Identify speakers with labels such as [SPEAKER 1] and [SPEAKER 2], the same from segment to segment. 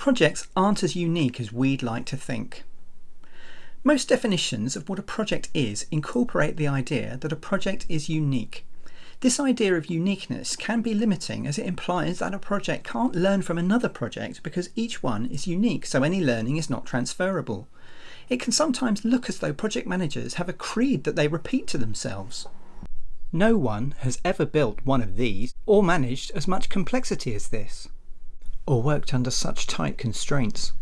[SPEAKER 1] projects aren't as unique as we'd like to think. Most definitions of what a project is incorporate the idea that a project is unique. This idea of uniqueness can be limiting as it implies that a project can't learn from another project because each one is unique, so any learning is not transferable. It can sometimes look as though project managers have a creed that they repeat to themselves. No one has ever built one of these or managed as much complexity as this or worked under such tight constraints.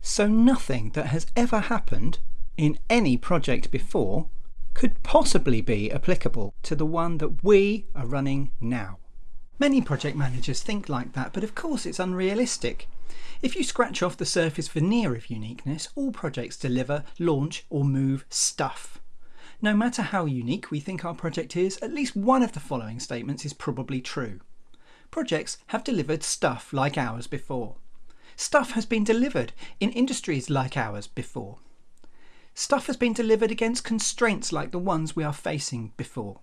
[SPEAKER 1] So nothing that has ever happened in any project before could possibly be applicable to the one that we are running now. Many project managers think like that, but of course it's unrealistic. If you scratch off the surface veneer of uniqueness, all projects deliver, launch or move stuff. No matter how unique we think our project is, at least one of the following statements is probably true projects have delivered stuff like ours before. Stuff has been delivered in industries like ours before. Stuff has been delivered against constraints like the ones we are facing before.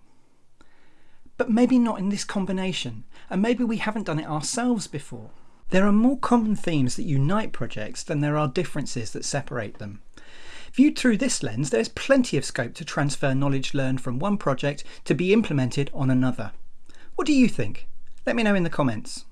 [SPEAKER 1] But maybe not in this combination, and maybe we haven't done it ourselves before. There are more common themes that unite projects than there are differences that separate them. Viewed through this lens, there's plenty of scope to transfer knowledge learned from one project to be implemented on another. What do you think? Let me know in the comments.